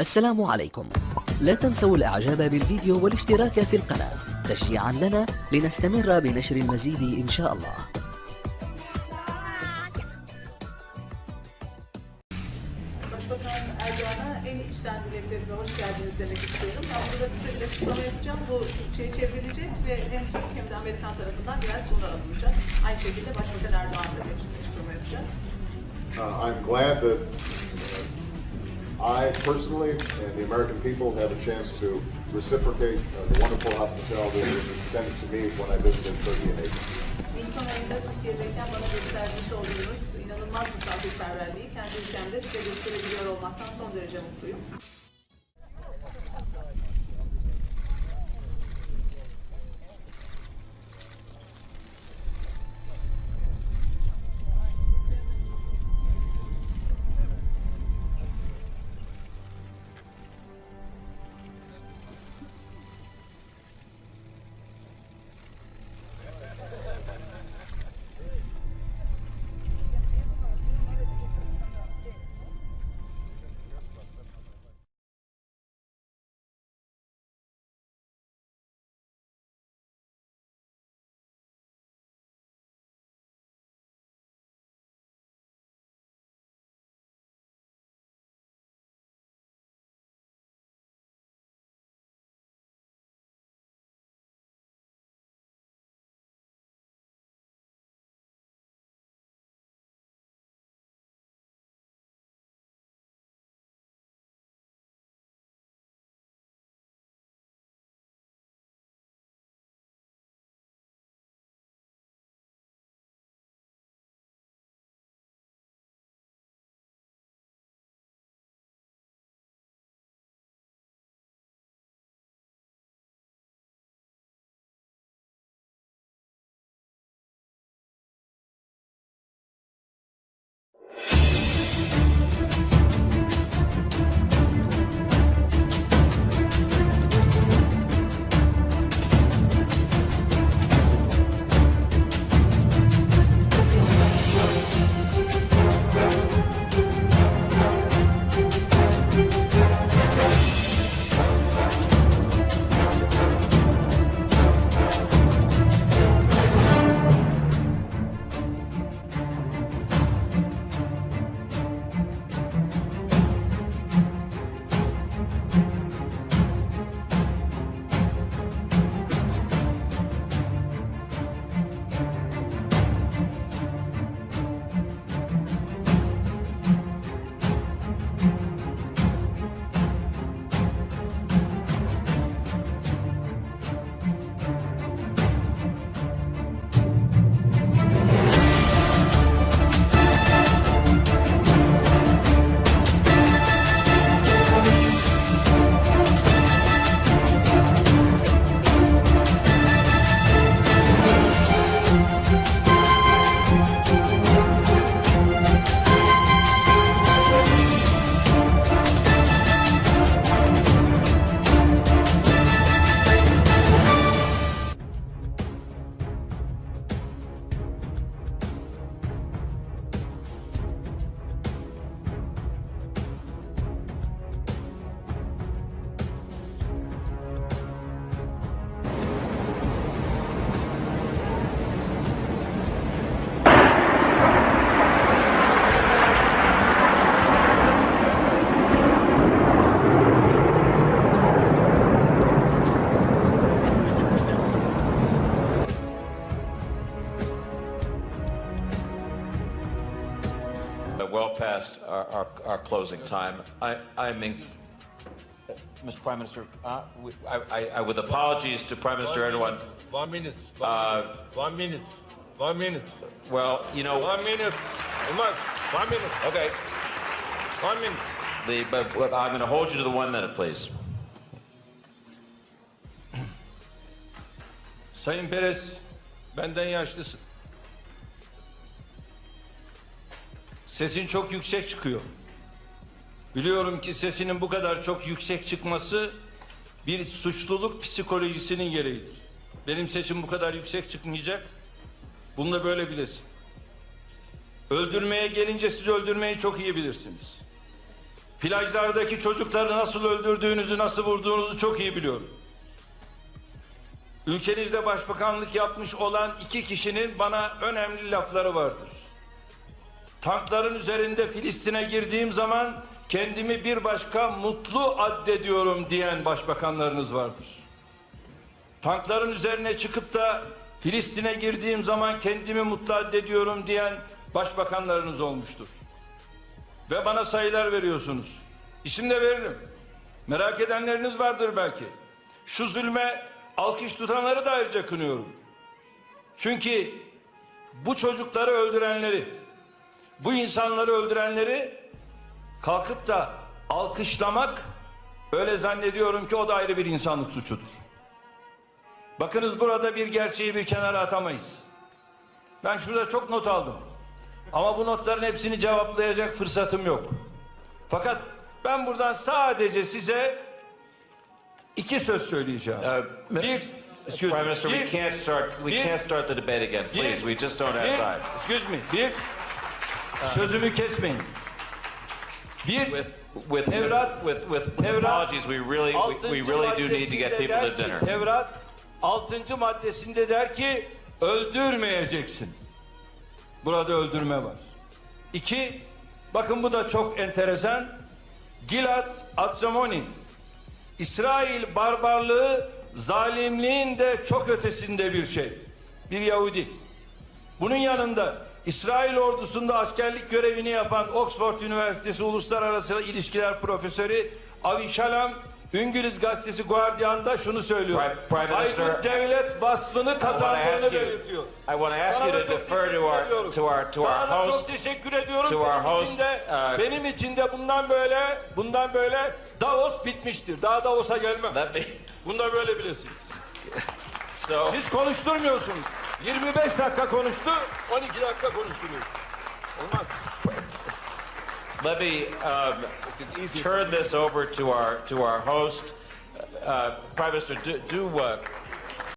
السلام عليكم. لا تنسوا الإعجاب بالفيديو والاشتراك في القناة. تشجيعا لنا لنستمر بنشر المزيد إن شاء الله. Uh, I'm glad that I personally and the American people have a chance to reciprocate uh, the wonderful hospitality that was extended to me when I visited Turkey and Asia. Nisan ayında Türkiye'deyken bana göstermiş olduğunuz inanılmaz misafirperverliği kendi ülkemde size gösterebiliyor olmaktan son derece mutluyum. Well past our, our, our closing time. I, I mean, Mr. Prime Minister, uh, we- I, I, I, with apologies to Prime Minister Erdogan, One minute. One, Uh, minute, one minute. One minute. well, you know, One minute. One minute. okay, One minute. the, but, but I'm going to hold you to the one minute, please. Sayın Perez, benden yaşlısın. Sesin çok yüksek çıkıyor. Biliyorum ki sesinin bu kadar çok yüksek çıkması bir suçluluk psikolojisinin gereğidir. Benim sesim bu kadar yüksek çıkmayacak. Bunu da böyle bilesin. Öldürmeye gelince siz öldürmeyi çok iyi bilirsiniz. Plajlardaki çocukları nasıl öldürdüğünüzü, nasıl vurduğunuzu çok iyi biliyorum. Ülkenizde başbakanlık yapmış olan iki kişinin bana önemli lafları vardır. Tankların üzerinde Filistin'e girdiğim zaman kendimi bir başka mutlu addediyorum diyen başbakanlarınız vardır. Tankların üzerine çıkıp da Filistin'e girdiğim zaman kendimi mutlu addediyorum diyen başbakanlarınız olmuştur. Ve bana sayılar veriyorsunuz. İsim de veririm. Merak edenleriniz vardır belki. Şu zulme alkış tutanları da ayrıca kınıyorum. Çünkü bu çocukları öldürenleri, bu insanları öldürenleri kalkıp da alkışlamak öyle zannediyorum ki o da ayrı bir insanlık suçudur. Bakınız burada bir gerçeği bir kenara atamayız. Ben şurada çok not aldım. Ama bu notların hepsini cevaplayacak fırsatım yok. Fakat ben buradan sadece size iki söz söyleyeceğim. Uh, bir, excuse Prime me, Minister, we bir- can't start, we bir- can't start the debate again, bir- please. We just don't have bir- time. Excuse me. Bir, sözümü kesmeyin. Bir, With, with, Tevrat, with, with Tevrat, apologies, we really, we- we really do need to get people to dinner. Tevrat 6. maddesinde der ki öldürmeyeceksin. Burada öldürme var. İki, bakın bu da çok enteresan. Gilad Atzamoni. İsrail barbarlığı zalimliğin de çok ötesinde bir şey. Bir Yahudi. Bunun yanında İsrail ordusunda askerlik görevini yapan Oxford Üniversitesi Uluslararası İlişkiler Profesörü Avi Shalom İngiliz gazetesi Guardian'da şunu söylüyor. Prime- devlet vasfını kazandığını belirtiyor. I want to ask Sana you to çok defer to teşekkür our, ediyorum. to our, to Sana host. çok teşekkür ediyorum. to our benim için de, uh, benim için de bundan böyle, bundan böyle Davos bitmiştir. Daha Davos'a gelmem. Me, Bunu da böyle bilesiniz. so, Siz konuşturmuyorsunuz. 25 dakika konuştu, 12 dakika. Olmaz. let me um, turn this over to our, to our host. Uh, Prime Minister, do, do uh,